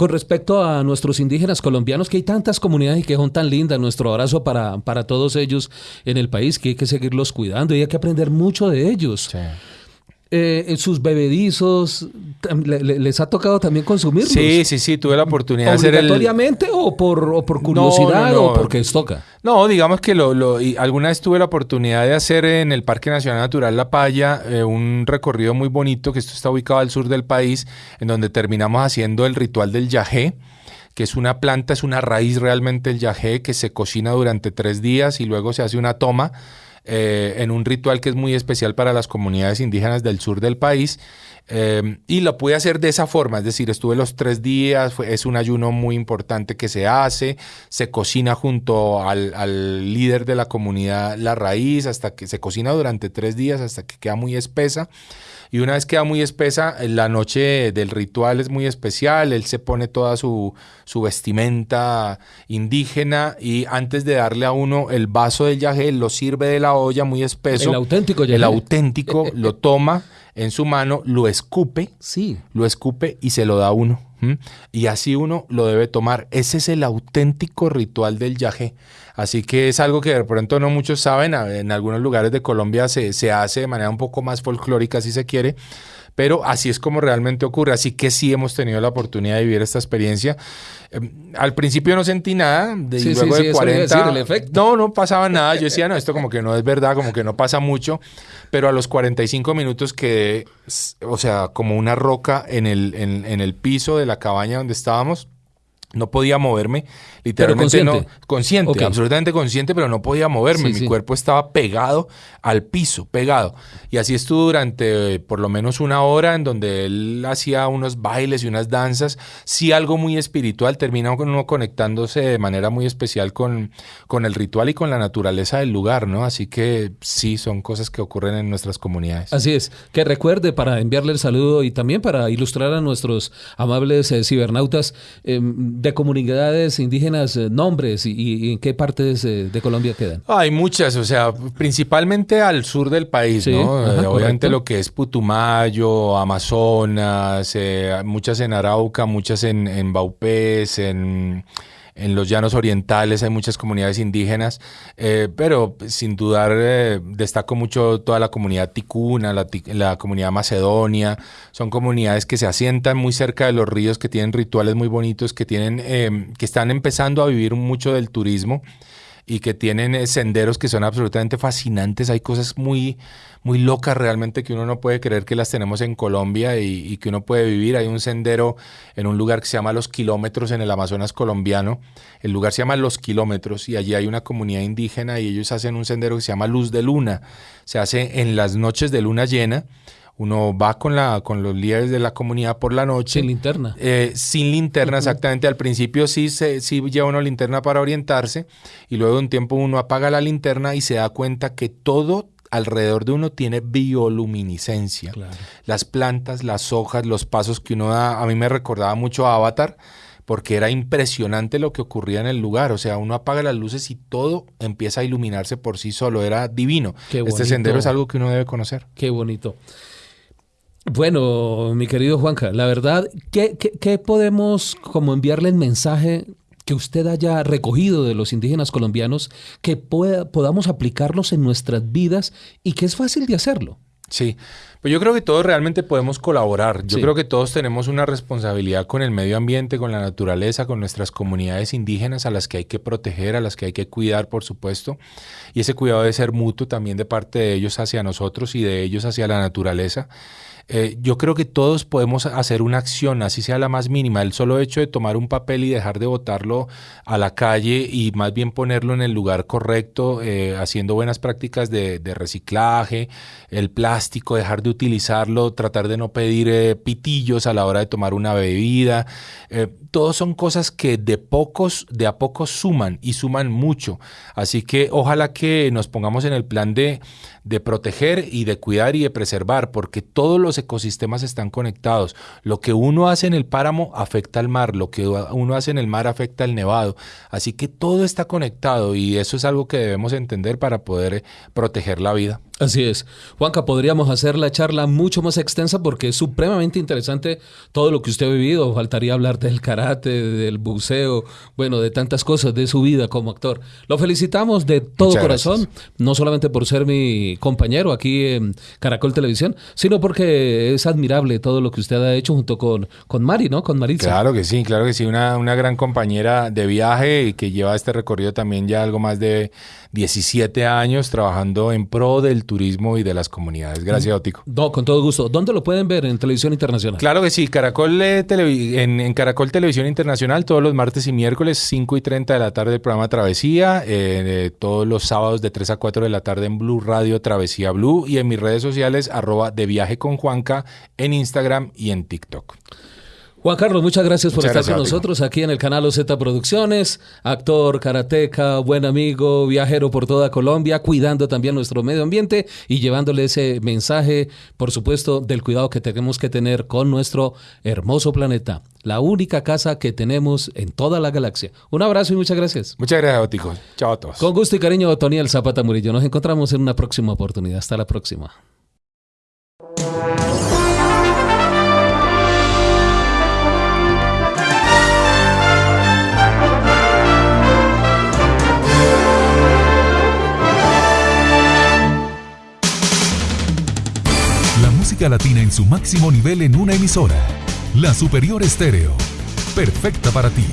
Con respecto a nuestros indígenas colombianos, que hay tantas comunidades y que son tan lindas, nuestro abrazo para, para todos ellos en el país, que hay que seguirlos cuidando y hay que aprender mucho de ellos. Sí eh, sus bebedizos, ¿les ha tocado también consumirlos? Sí, sí, sí, tuve la oportunidad de hacer el... ¿Obligatoriamente o por, o por curiosidad o porque les toca? No, digamos que lo, lo y alguna vez tuve la oportunidad de hacer en el Parque Nacional Natural La Paya eh, un recorrido muy bonito, que esto está ubicado al sur del país, en donde terminamos haciendo el ritual del yajé que es una planta, es una raíz realmente el yajé que se cocina durante tres días y luego se hace una toma eh, en un ritual que es muy especial para las comunidades indígenas del sur del país. Eh, y lo pude hacer de esa forma, es decir, estuve los tres días, es un ayuno muy importante que se hace, se cocina junto al, líder de la comunidad la raíz, hasta que se cocina durante tres días, hasta que queda muy espesa. Y una vez queda muy espesa, la noche del ritual es muy especial, él se pone toda su, su vestimenta indígena y antes de darle a uno el vaso del yagé, lo sirve de la olla muy espeso. El auténtico El auténtico lo toma en su mano, lo escupe, sí. lo escupe y se lo da a uno. Y así uno lo debe tomar. Ese es el auténtico ritual del yagé. Así que es algo que de pronto no muchos saben. En algunos lugares de Colombia se, se hace de manera un poco más folclórica, si se quiere pero así es como realmente ocurre. Así que sí hemos tenido la oportunidad de vivir esta experiencia. Em, al principio no sentí nada, de, luego de 40. no, no pasaba nada. Yo decía, no, esto como que no es verdad, como que no pasa mucho. Pero a los 45 minutos quedé, o sea, como una roca en el, en el piso de la cabaña donde estábamos. No podía moverme Literalmente no. Consciente, absolutamente consciente, pero no podía moverme. Mi cuerpo estaba pegado al piso, pegado. Y así estuvo durante eh, por lo menos una hora en donde él hacía unos bailes y unas danzas. Sí, algo muy espiritual. Termina uno conectándose de manera muy especial con, con el ritual y con la naturaleza del lugar, ¿no? Así que sí, son cosas que ocurren en nuestras comunidades. Así es. Que recuerde para enviarle el saludo y también para ilustrar a nuestros amables eh, cibernautas em, de comunidades indígenas eh, nombres y, en qué partes eh, de Colombia quedan? Hay muchas, o sea, principalmente al sur del país, ¿no? Eh, obviamente lo que es Putumayo, Amazonas, muchas en Arauca, muchas en, en Baupés, en en los llanos orientales hay muchas comunidades indígenas, eh, pero sin dudar eh, destaco mucho toda la comunidad ticuna, la, comunidad macedonia, son comunidades que se asientan muy cerca de los ríos, que tienen rituales muy bonitos, que, tienen, eh, que están empezando a vivir mucho del turismo y que tienen senderos que son absolutamente fascinantes, hay cosas muy muy locas realmente que uno no puede creer que las tenemos en Colombia y, que uno puede vivir. Hay un sendero en un lugar que se llama Los Kilómetros en el Amazonas colombiano. El lugar se llama Los Kilómetros y allí hay una comunidad indígena y ellos hacen un sendero que se llama Luz de Luna. Se hace en las noches de luna llena uno va con, la, con los líderes de la comunidad por la noche. Sin linterna. Eh, sin linterna, exactamente. Al principio sí, se, sí lleva uno linterna para orientarse y luego de un tiempo uno apaga la linterna y se da cuenta que todo alrededor de uno tiene bioluminiscencia. Las plantas, las hojas, los pasos que uno da, a mí me recordaba mucho a Avatar, porque era impresionante lo que ocurría en el lugar. O sea, uno apaga las luces y todo empieza a iluminarse por sí solo. Era divino. este sendero es algo que uno debe conocer. Qué bonito. Bueno, mi querido Juanca, la verdad, ¿qué, qué podemos como enviarle el mensaje que usted haya recogido de los indígenas colombianos que podamos aplicarlos en nuestras vidas y que es fácil de hacerlo. Sí, pues yo creo que todos realmente podemos colaborar. Yo creo que todos tenemos una responsabilidad con el medio ambiente, con la naturaleza, con nuestras comunidades indígenas a las que hay que proteger, a las que hay que cuidar, por supuesto. Y ese cuidado debe ser mutuo también de parte de ellos hacia nosotros y de ellos hacia la naturaleza. Eh, yo creo que todos podemos hacer una acción, así sea la más mínima. El solo hecho de tomar un papel y dejar de botarlo a la calle y más bien ponerlo en el lugar correcto, eh, haciendo buenas prácticas de, reciclaje, el plástico, dejar de utilizarlo, tratar de no pedir eh, pitillos a la hora de tomar una bebida. todos son cosas que de pocos, de a pocos suman y suman mucho. Así que ojalá que nos pongamos en el plan de, de proteger y de cuidar y de preservar, porque todos los ecosistemas están conectados. Lo que uno hace en el páramo afecta al mar, lo que uno hace en el mar afecta al nevado. Así que todo está conectado y eso es algo que debemos entender para poder proteger la vida. Así es. Juanca, podríamos hacer la charla mucho más extensa porque es supremamente interesante todo lo que usted ha vivido. Faltaría hablar del karate, del buceo, bueno, de tantas cosas de su vida como actor. Lo felicitamos de todo corazón, no solamente por ser mi compañero aquí en Caracol Televisión, sino porque es admirable todo lo que usted ha hecho junto con, con Mari, ¿no? Con Maritza. Claro que sí, claro que sí. Una, una gran compañera de viaje y que lleva este recorrido también ya algo más de 17 años trabajando en pro del turismo y de las comunidades. Gracias, Ótico. No, con todo gusto. ¿Dónde lo pueden ver en televisión internacional? Claro que sí, Caracol eh, en, Caracol Televisión Internacional todos los martes y miércoles 5 y 30 de la tarde el programa Travesía, eh, todos los sábados de 3 a 4 de la tarde en Blue Radio Travesía Blue y en mis redes sociales arroba de viaje con Juanca en Instagram y en TikTok. Juan Carlos, muchas gracias por estar con nosotros aquí en el canal OZ Producciones, actor, karateca, buen amigo, viajero por toda Colombia, cuidando también nuestro medio ambiente y llevándole ese mensaje, por supuesto, del cuidado que tenemos que tener con nuestro hermoso planeta, la única casa que tenemos en toda la galaxia. Un abrazo y muchas gracias. Muchas gracias, Otico. Chao a todos. Con gusto y cariño, Toniel Zapata Murillo. Nos encontramos en una próxima oportunidad. Hasta la próxima. Latina en su máximo nivel en una emisora. La Superior Estéreo. Perfecta para ti.